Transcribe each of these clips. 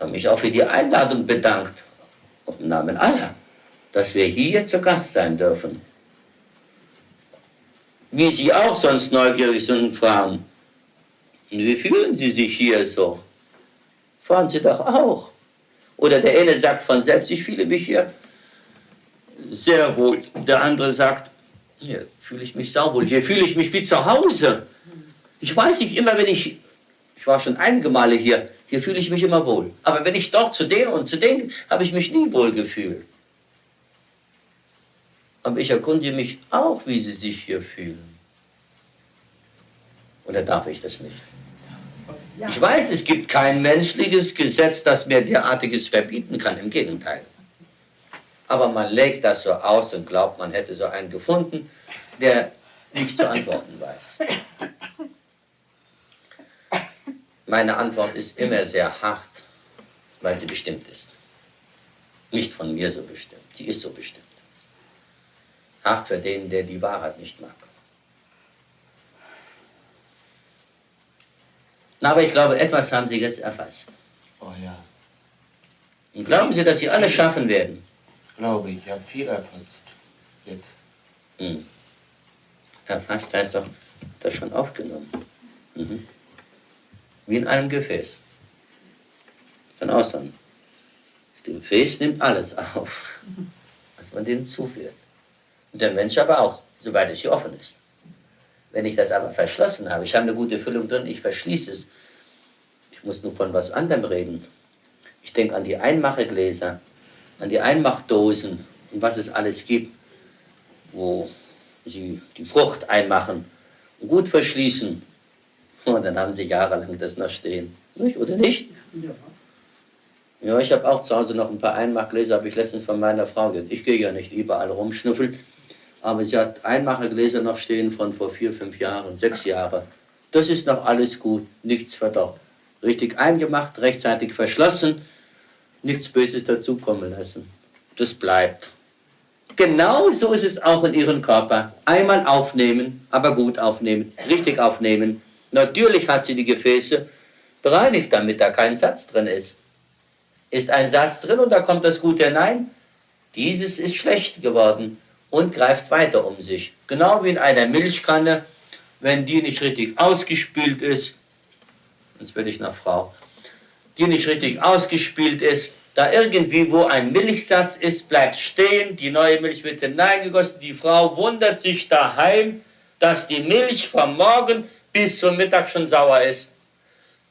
habe mich auch für die Einladung bedankt, im Namen aller, dass wir hier zu Gast sein dürfen. Wie Sie auch sonst neugierig sind und fragen, wie fühlen Sie sich hier so? Fragen Sie doch auch. Oder der eine sagt von selbst, ich fühle mich hier sehr wohl. Der andere sagt, hier fühle ich mich sauwohl, hier fühle ich mich wie zu Hause. Ich weiß nicht, immer wenn ich, ich war schon einige Male hier, hier fühle ich mich immer wohl. Aber wenn ich dort zu denen und zu denen, habe ich mich nie wohl gefühlt. Aber ich erkundige mich auch, wie sie sich hier fühlen. Oder darf ich das nicht? Ich weiß, es gibt kein menschliches Gesetz, das mir derartiges verbieten kann. Im Gegenteil. Aber man legt das so aus und glaubt, man hätte so einen gefunden, der nicht zu antworten weiß. Meine Antwort ist immer sehr hart, weil sie bestimmt ist. Nicht von mir so bestimmt, sie ist so bestimmt. Hart für den, der die Wahrheit nicht mag. Na, aber ich glaube, etwas haben Sie jetzt erfasst. Oh ja. Und glauben Sie, dass Sie alles schaffen werden? Glaube ich, ich habe viel erfasst. Jetzt. Hm. Erfasst heißt doch, das schon aufgenommen. Mhm wie in einem Gefäß. Von außen. Das Gefäß nimmt alles auf, was man denen zuführt. Und der Mensch aber auch, soweit es hier offen ist. Wenn ich das aber verschlossen habe, ich habe eine gute Füllung drin, ich verschließe es. Ich muss nur von was anderem reden. Ich denke an die Einmachegläser, an die Einmachdosen und was es alles gibt, wo sie die Frucht einmachen und gut verschließen und dann haben sie jahrelang das noch stehen. Nicht, oder nicht? Ja. Ja, ich habe auch zu Hause noch ein paar Einmachgläser, habe ich letztens von meiner Frau gehört. Ich gehe ja nicht überall rumschnüffeln, aber sie hat Einmachgläser noch stehen von vor vier, fünf Jahren, sechs Jahren. Das ist noch alles gut, nichts verdorben. Richtig eingemacht, rechtzeitig verschlossen, nichts Böses dazukommen lassen. Das bleibt. Genau so ist es auch in ihrem Körper. Einmal aufnehmen, aber gut aufnehmen, richtig aufnehmen, Natürlich hat sie die Gefäße bereinigt, damit da kein Satz drin ist. Ist ein Satz drin und da kommt das Gute hinein, dieses ist schlecht geworden und greift weiter um sich. Genau wie in einer Milchkanne, wenn die nicht richtig ausgespült ist, jetzt werde ich nach Frau, die nicht richtig ausgespült ist, da irgendwie wo ein Milchsatz ist, bleibt stehen, die neue Milch wird hineingegossen, die Frau wundert sich daheim, dass die Milch vom Morgen bis zum Mittag schon sauer ist.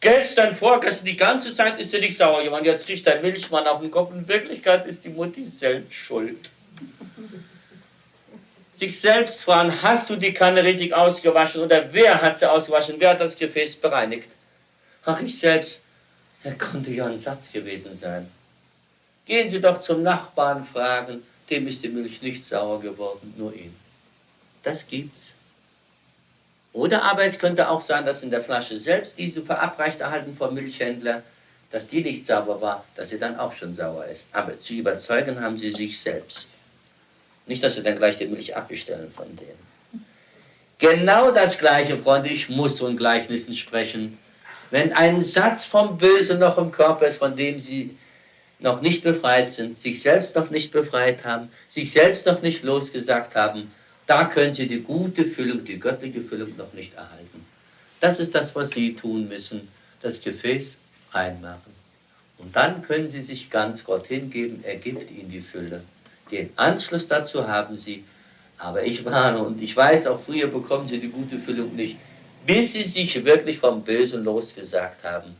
Gestern, vorgestern, die ganze Zeit ist sie nicht sauer geworden. Jetzt kriegt der Milchmann auf den Kopf. In Wirklichkeit ist die Mutti selbst schuld. Sich selbst fragen, hast du die Kanne richtig ausgewaschen oder wer hat sie ausgewaschen? Wer hat das Gefäß bereinigt? Ach, ich selbst. Er konnte ja ein Satz gewesen sein. Gehen Sie doch zum Nachbarn fragen, dem ist die Milch nicht sauer geworden, nur ihn. Das gibt's. Oder aber es könnte auch sein, dass in der Flasche selbst diese verabreicht erhalten vom Milchhändler, dass die nicht sauber war, dass sie dann auch schon sauer ist. Aber zu überzeugen haben sie sich selbst. Nicht, dass wir dann gleich die Milch abbestellen von denen. Genau das Gleiche, Freunde, ich muss so in Gleichnissen sprechen. Wenn ein Satz vom Bösen noch im Körper ist, von dem sie noch nicht befreit sind, sich selbst noch nicht befreit haben, sich selbst noch nicht losgesagt haben, da können Sie die gute Füllung, die göttliche Füllung noch nicht erhalten. Das ist das, was Sie tun müssen, das Gefäß einmachen. Und dann können Sie sich ganz Gott hingeben, er gibt Ihnen die Fülle. Den Anschluss dazu haben Sie, aber ich warne und ich weiß, auch früher bekommen Sie die gute Füllung nicht, bis Sie sich wirklich vom Bösen losgesagt haben.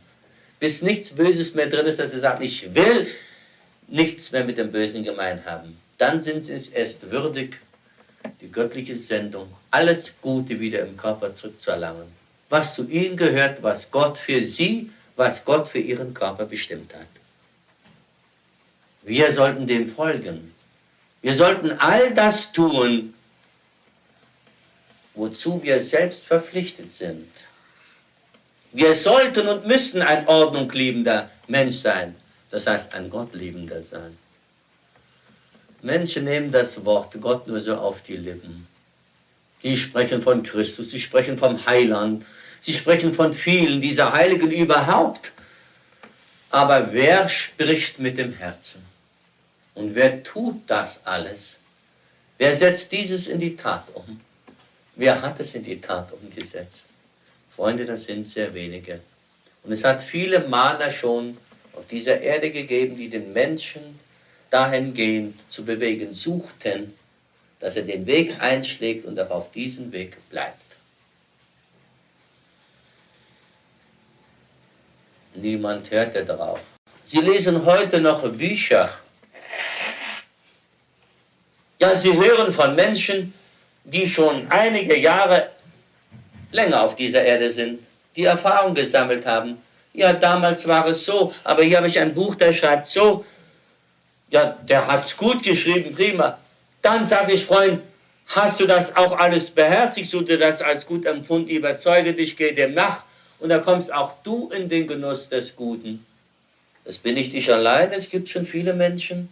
Bis nichts Böses mehr drin ist, dass Sie sagen, ich will nichts mehr mit dem Bösen gemein haben. Dann sind Sie es erst würdig, die göttliche Sendung, alles Gute wieder im Körper zurückzuerlangen. Was zu ihnen gehört, was Gott für sie, was Gott für ihren Körper bestimmt hat. Wir sollten dem folgen. Wir sollten all das tun, wozu wir selbst verpflichtet sind. Wir sollten und müssten ein ordnungliebender Mensch sein, das heißt ein Gottliebender sein. Menschen nehmen das Wort Gott nur so auf die Lippen. Sie sprechen von Christus, sie sprechen vom Heiland, sie sprechen von vielen dieser Heiligen überhaupt. Aber wer spricht mit dem Herzen? Und wer tut das alles? Wer setzt dieses in die Tat um? Wer hat es in die Tat umgesetzt? Freunde, das sind sehr wenige. Und es hat viele Maler schon auf dieser Erde gegeben, die den Menschen dahingehend zu bewegen suchten, dass er den Weg einschlägt und auch auf diesem Weg bleibt. Niemand hörte darauf. Sie lesen heute noch Bücher. Ja, sie hören von Menschen, die schon einige Jahre länger auf dieser Erde sind, die Erfahrung gesammelt haben. Ja, damals war es so, aber hier habe ich ein Buch, der schreibt so. Ja, der hat es gut geschrieben, prima. Dann sage ich, Freund, hast du das auch alles beherzigt, so du das als gut empfunden, überzeuge dich, geh dem nach und da kommst auch du in den Genuss des Guten. Das bin nicht ich allein, es gibt schon viele Menschen,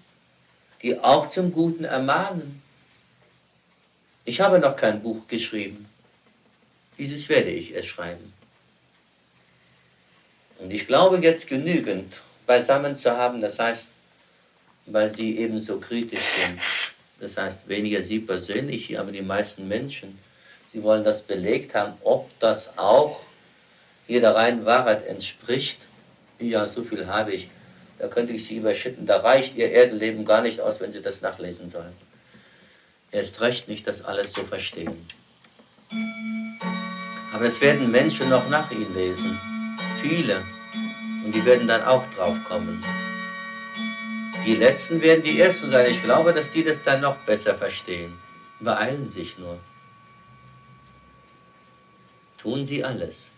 die auch zum Guten ermahnen. Ich habe noch kein Buch geschrieben. Dieses werde ich es schreiben. Und ich glaube jetzt genügend beisammen zu haben, das heißt, weil sie ebenso kritisch sind. Das heißt, weniger sie persönlich, aber die meisten Menschen. Sie wollen das belegt haben, ob das auch jeder reinen Wahrheit entspricht. Ja, so viel habe ich. Da könnte ich sie überschütten. Da reicht ihr Erdenleben gar nicht aus, wenn sie das nachlesen sollen. Erst recht nicht das alles zu verstehen. Aber es werden Menschen noch nach ihnen lesen. Viele. Und die werden dann auch drauf kommen. Die Letzten werden die Ersten sein. Ich glaube, dass die das dann noch besser verstehen. Beeilen sich nur. Tun Sie alles.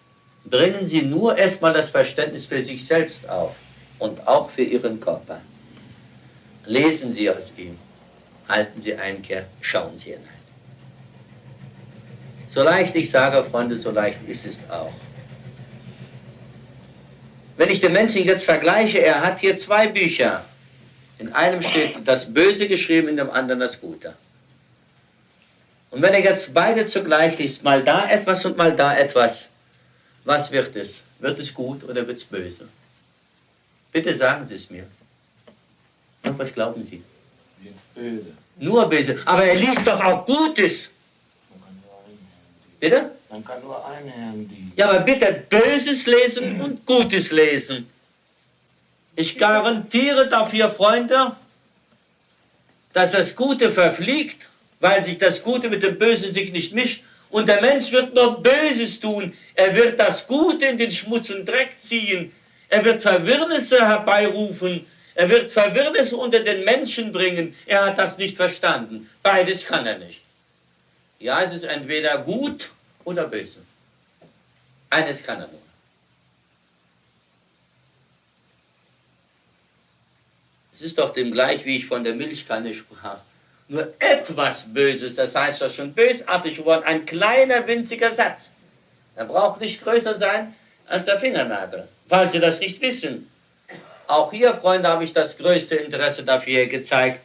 Bringen Sie nur erstmal das Verständnis für sich selbst auf und auch für Ihren Körper. Lesen Sie aus ihm. Halten Sie Einkehr, schauen Sie hinein. So leicht ich sage, Freunde, so leicht ist es auch. Wenn ich den Menschen jetzt vergleiche, er hat hier zwei Bücher. In einem steht das Böse geschrieben, in dem anderen das Gute. Und wenn er jetzt beide zugleich liest, mal da etwas und mal da etwas, was wird es? Wird es gut oder wird es böse? Bitte sagen Sie es mir. Und was glauben Sie? Böse. Nur böse. Aber er liest doch auch Gutes. Bitte? Man kann nur Herrn dienen. Ja, aber bitte Böses lesen und Gutes lesen. Ich garantiere dafür, Freunde, dass das Gute verfliegt, weil sich das Gute mit dem Bösen sich nicht mischt. Und der Mensch wird nur Böses tun. Er wird das Gute in den Schmutz und Dreck ziehen. Er wird Verwirrnisse herbeirufen. Er wird Verwirrnisse unter den Menschen bringen. Er hat das nicht verstanden. Beides kann er nicht. Ja, es ist entweder gut oder böse. Eines kann er nur. Es ist doch dem gleich, wie ich von der Milchkanne sprach. Nur etwas Böses, das heißt ja schon bösartig geworden, ein kleiner, winziger Satz. Er braucht nicht größer sein als der Fingernagel, falls Sie das nicht wissen. Auch hier, Freunde, habe ich das größte Interesse dafür gezeigt.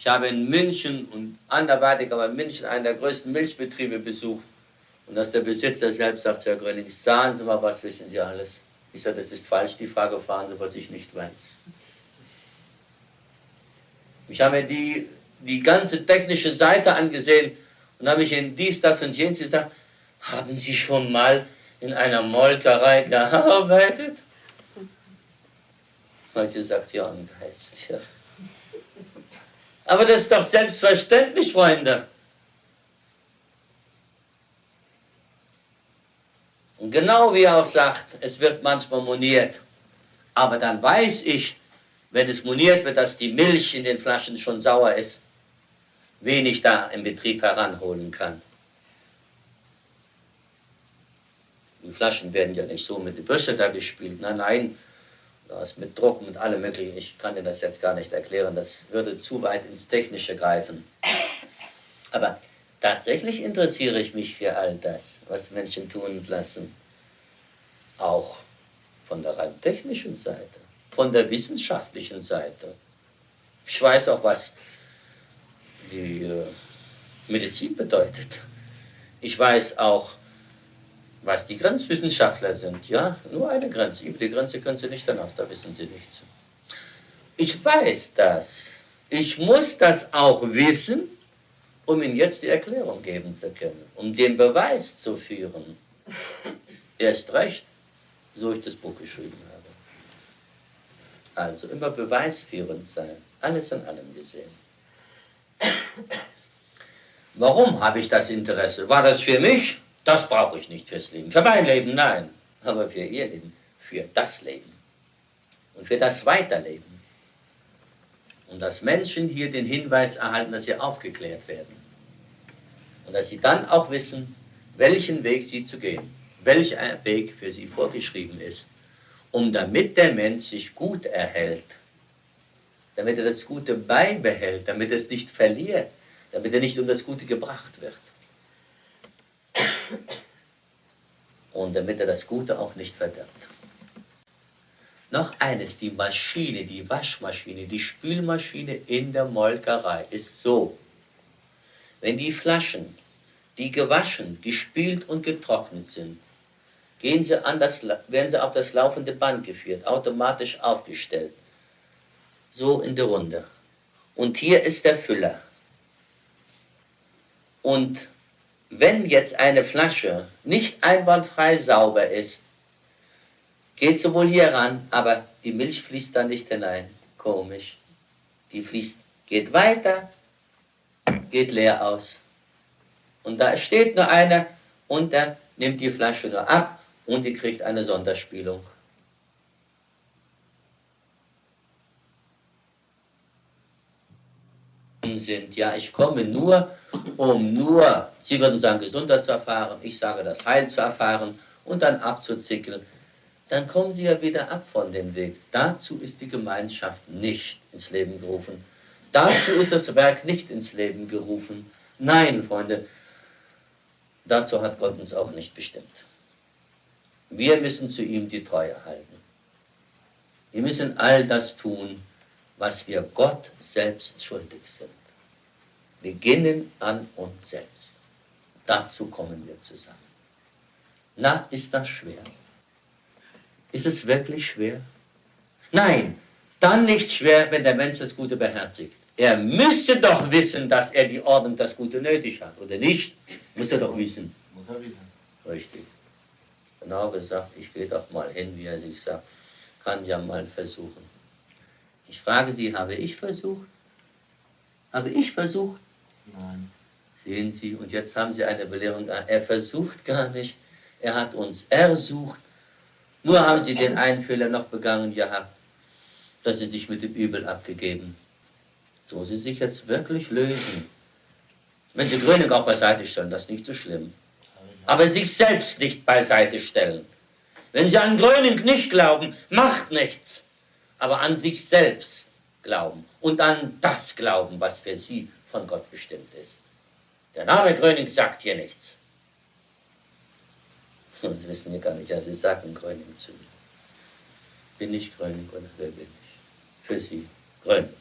Ich habe in München und anderweitig, aber in München einen der größten Milchbetriebe besucht. Und dass der Besitzer selbst sagt, Herr Gröning, sagen Sie mal, was wissen Sie alles? Ich sage, das ist falsch, die Frage fahren Sie, was ich nicht weiß. Ich habe mir die, die ganze technische Seite angesehen und habe mich in dies, das und jenes gesagt, haben Sie schon mal in einer Molkerei gearbeitet? ich gesagt, ja, im Geist, ja. Aber das ist doch selbstverständlich, Freunde. Und genau wie er auch sagt, es wird manchmal moniert. Aber dann weiß ich, wenn es moniert wird, dass die Milch in den Flaschen schon sauer ist, wen ich da im Betrieb heranholen kann. Die Flaschen werden ja nicht so mit der Bürste da gespielt. Nein, nein, das mit Druck, mit allem möglichen. Ich kann dir das jetzt gar nicht erklären. Das würde zu weit ins Technische greifen. Aber tatsächlich interessiere ich mich für all das, was Menschen tun und lassen. Auch von der rein technischen Seite von der wissenschaftlichen Seite. Ich weiß auch, was die äh, Medizin bedeutet. Ich weiß auch, was die Grenzwissenschaftler sind. Ja, nur eine Grenze. Über die Grenze können sie nicht hinaus, da wissen sie nichts. Ich weiß das. Ich muss das auch wissen, um Ihnen jetzt die Erklärung geben zu können, um den Beweis zu führen. Erst recht, so ich das Buch geschrieben habe. Also immer beweisführend sein, alles an allem gesehen. Warum habe ich das Interesse? War das für mich? Das brauche ich nicht fürs Leben. Für mein Leben, nein. Aber für Ihr Leben, für das Leben und für das Weiterleben. Und dass Menschen hier den Hinweis erhalten, dass sie aufgeklärt werden. Und dass sie dann auch wissen, welchen Weg sie zu gehen, welcher Weg für sie vorgeschrieben ist, um damit der Mensch sich gut erhält, damit er das Gute beibehält, damit er es nicht verliert, damit er nicht um das Gute gebracht wird. Und damit er das Gute auch nicht verdirbt. Noch eines, die Maschine, die Waschmaschine, die Spülmaschine in der Molkerei ist so. Wenn die Flaschen, die gewaschen, gespült und getrocknet sind, gehen sie an das, werden sie auf das laufende Band geführt, automatisch aufgestellt. So in der Runde. Und hier ist der Füller. Und wenn jetzt eine Flasche nicht einwandfrei sauber ist, geht sie wohl hier ran, aber die Milch fließt da nicht hinein. Komisch. Die fließt, geht weiter, geht leer aus. Und da steht nur einer und der nimmt die Flasche nur ab und die kriegt eine Sonderspielung. sind. Ja, ich komme nur, um nur, Sie würden sagen, Gesundheit zu erfahren, ich sage das Heil zu erfahren und dann abzuzickeln. Dann kommen Sie ja wieder ab von dem Weg. Dazu ist die Gemeinschaft nicht ins Leben gerufen. Dazu ist das Werk nicht ins Leben gerufen. Nein, Freunde, dazu hat Gott uns auch nicht bestimmt. Wir müssen zu ihm die Treue halten. Wir müssen all das tun, was wir Gott selbst schuldig sind beginnen an uns selbst. Dazu kommen wir zusammen. Na, ist das schwer? Ist es wirklich schwer? Nein, dann nicht schwer, wenn der Mensch das Gute beherzigt. Er müsste doch wissen, dass er die Ordnung das Gute nötig hat, oder nicht? Muss er doch wissen. Muss er wissen. Richtig. Genau gesagt, ich gehe doch mal hin, wie er sich sagt. Kann ja mal versuchen. Ich frage Sie, habe ich versucht? Habe ich versucht? Nein. Sehen Sie, und jetzt haben Sie eine Belehrung. Er versucht gar nicht, er hat uns ersucht. Nur haben Sie den einen Fehler noch begangen gehabt, dass Sie sich mit dem Übel abgegeben. So Sie sich jetzt wirklich lösen. Wenn Sie Gröning auch beiseite stellen, das ist nicht so schlimm. Aber sich selbst nicht beiseite stellen. Wenn Sie an Gröning nicht glauben, macht nichts. Aber an sich selbst glauben und an das glauben, was für Sie von Gott bestimmt ist. Der Name Gröning sagt hier nichts. Und Sie wissen ja gar nicht, ja, Sie sagen Gröning zu mir. Bin ich Gröning oder wer bin ich? Für Sie Gröning.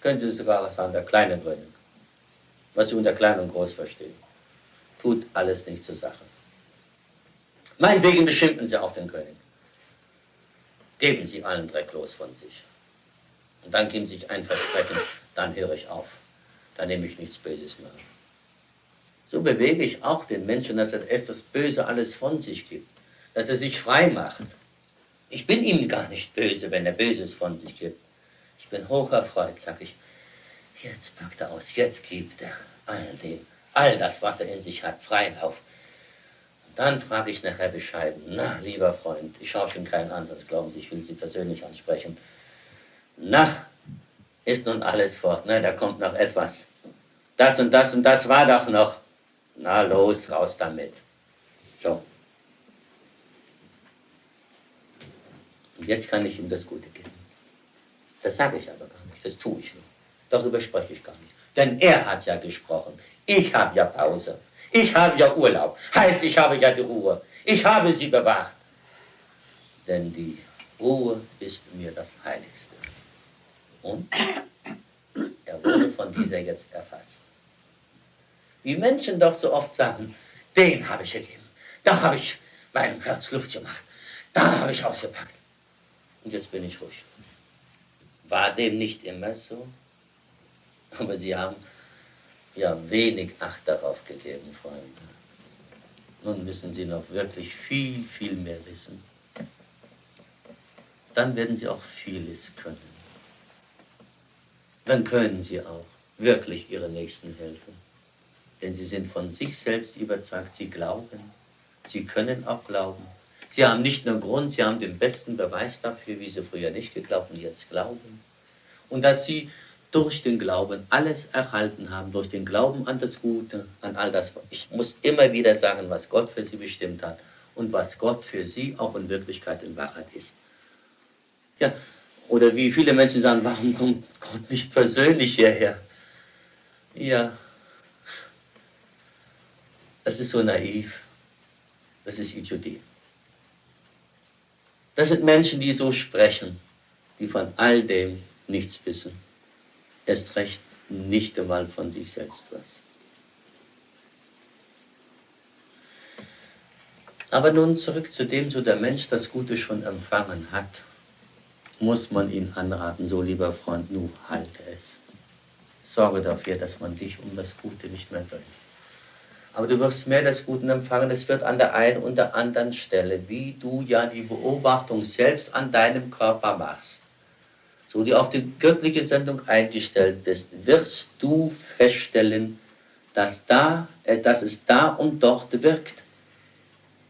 Können Sie sogar sagen, der kleine Gröning. Was Sie unter klein und groß verstehen. Tut alles nicht zur Sache. Meinetwegen beschimpfen Sie auch den König. Geben Sie allen Dreck los von sich. Und dann geben Sie sich ein Versprechen, dann höre ich auf da nehme ich nichts Böses mehr. So bewege ich auch den Menschen, dass er erst das Böse alles von sich gibt, dass er sich frei macht. Ich bin ihm gar nicht böse, wenn er Böses von sich gibt. Ich bin hocherfreut, sag ich. Jetzt packt er aus, jetzt gibt er all dem, all das, was er in sich hat, Freilauf. Und dann frage ich nachher bescheiden, na, lieber Freund, ich schaue schon keinen an, glauben Sie, ich will Sie persönlich ansprechen. Na, ist nun alles fort, ne? da kommt noch etwas. Das und das und das war doch noch. Na los, raus damit. So. Und jetzt kann ich ihm das Gute geben. Das sage ich aber gar nicht, das tue ich nur. Darüber spreche ich gar nicht. Denn er hat ja gesprochen. Ich habe ja Pause. Ich habe ja Urlaub. Heißt, ich habe ja die Ruhe. Ich habe sie bewacht. Denn die Ruhe ist mir das Heiligste. Und er wurde von dieser jetzt erfasst. Wie Menschen doch so oft sagen, den habe ich gegeben, Da habe ich meinem Herz Luft gemacht. Da habe ich ausgepackt. Und jetzt bin ich ruhig. War dem nicht immer so? Aber Sie haben ja wenig Acht darauf gegeben, Freunde. Nun müssen Sie noch wirklich viel, viel mehr wissen. Dann werden Sie auch vieles können. Dann können Sie auch wirklich Ihre Nächsten helfen. Denn Sie sind von sich selbst überzeugt, Sie glauben. Sie können auch glauben. Sie haben nicht nur Grund, Sie haben den besten Beweis dafür, wie Sie früher nicht geglaubt und jetzt glauben. Und dass Sie durch den Glauben alles erhalten haben, durch den Glauben an das Gute, an all das. Ich muss immer wieder sagen, was Gott für Sie bestimmt hat und was Gott für Sie auch in Wirklichkeit in Wahrheit ist. Ja, oder wie viele Menschen sagen, warum kommt Gott nicht persönlich hierher? Ja, das ist so naiv. Das ist Idiotie. Das sind Menschen, die so sprechen, die von all dem nichts wissen. Erst recht nicht einmal von sich selbst was. Aber nun zurück zu dem, so der Mensch das Gute schon empfangen hat, muss man ihn anraten, so lieber Freund, nu halte es. Sorge dafür, dass man dich um das Gute nicht mehr drängt. Aber du wirst mehr des Guten empfangen. Es wird an der einen und der anderen Stelle, wie du ja die Beobachtung selbst an deinem Körper machst, so du auf die göttliche Sendung eingestellt bist, wirst du feststellen, dass, da, äh, dass es da und dort wirkt.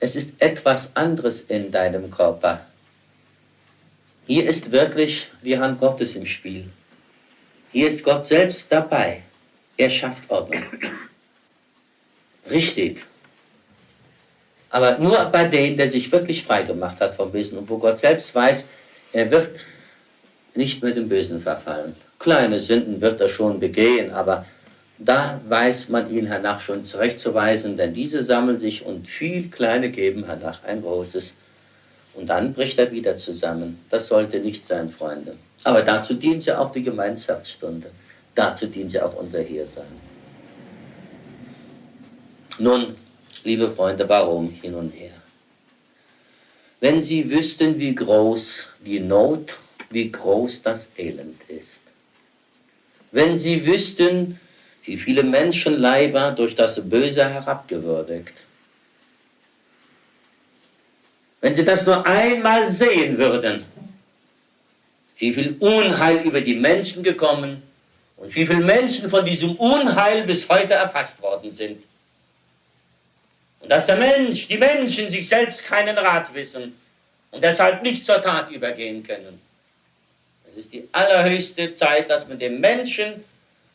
Es ist etwas anderes in deinem Körper. Hier ist wirklich die Hand Gottes im Spiel. Hier ist Gott selbst dabei. Er schafft Ordnung. Richtig. Aber nur bei denen, der sich wirklich frei gemacht hat vom Bösen und wo Gott selbst weiß, er wird nicht mit dem Bösen verfallen. Kleine Sünden wird er schon begehen, aber da weiß man ihn hernach schon zurechtzuweisen, denn diese sammeln sich und viel Kleine geben hernach ein großes. Und dann bricht er wieder zusammen. Das sollte nicht sein, Freunde. Aber dazu dient ja auch die Gemeinschaftsstunde. Dazu dient ja auch unser Hiersein. Nun, liebe Freunde, warum hin und her? Wenn Sie wüssten, wie groß die Not, wie groß das Elend ist. Wenn Sie wüssten, wie viele Menschenleiber durch das Böse herabgewürdigt. Wenn Sie das nur einmal sehen würden, wie viel Unheil über die Menschen gekommen und wie viele Menschen von diesem Unheil bis heute erfasst worden sind. Und dass der Mensch, die Menschen sich selbst keinen Rat wissen und deshalb nicht zur Tat übergehen können. Es ist die allerhöchste Zeit, dass man den Menschen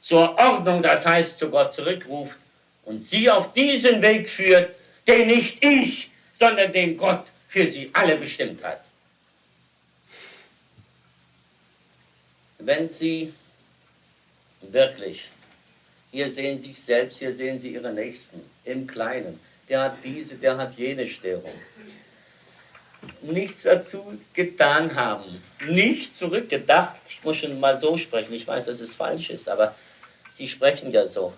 zur Ordnung, das heißt zu Gott zurückruft und sie auf diesen Weg führt, den nicht ich, sondern den Gott für sie alle bestimmt hat. Wenn sie wirklich, hier sehen Sie sich selbst, hier sehen Sie Ihre Nächsten im Kleinen, der hat diese, der hat jene Störung. Nichts dazu getan haben, nicht zurückgedacht. Ich muss schon mal so sprechen, ich weiß, dass es falsch ist, aber Sie sprechen ja so.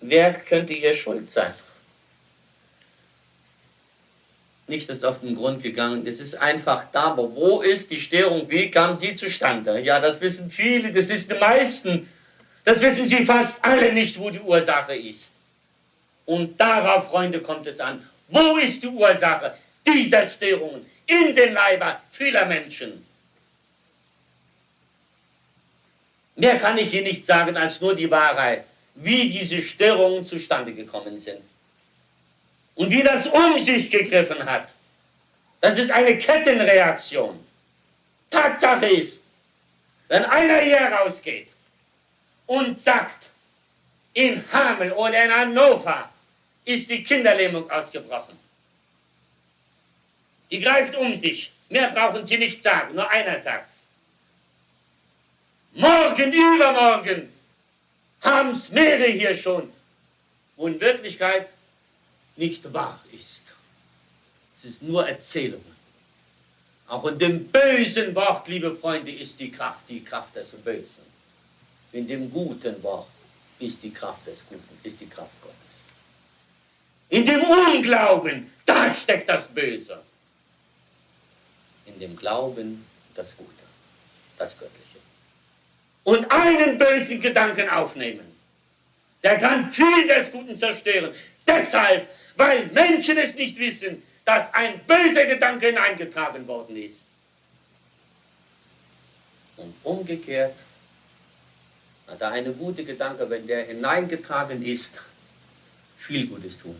Wer könnte hier schuld sein? Nicht, dass auf den Grund gegangen ist. Es ist einfach da, aber wo ist die Störung? Wie kam sie zustande? Ja, das wissen viele, das wissen die meisten. Das wissen sie fast alle nicht, wo die Ursache ist. Und darauf, Freunde, kommt es an. Wo ist die Ursache dieser Störungen in den Leiber vieler Menschen? Mehr kann ich hier nicht sagen als nur die Wahrheit, wie diese Störungen zustande gekommen sind. Und wie das um sich gegriffen hat. Das ist eine Kettenreaktion. Tatsache ist, wenn einer hier rausgeht und sagt, in Hameln oder in Hannover ist die Kinderlähmung ausgebrochen. Die greift um sich. Mehr brauchen Sie nicht sagen, nur einer sagt's. Morgen, übermorgen haben es mehrere hier schon, wo in Wirklichkeit nicht wahr ist. Es ist nur Erzählungen. Auch in dem bösen Wort, liebe Freunde, ist die Kraft, die Kraft des Bösen. In dem guten Wort ist die Kraft des Guten, ist die Kraft Gottes. In dem Unglauben, da steckt das Böse. In dem Glauben das Gute, das Göttliche. Und einen bösen Gedanken aufnehmen, der kann viel des Guten zerstören. Deshalb, weil Menschen es nicht wissen, dass ein böser Gedanke hineingetragen worden ist. Und umgekehrt, da eine gute Gedanke, wenn der hineingetragen ist, viel Gutes tun.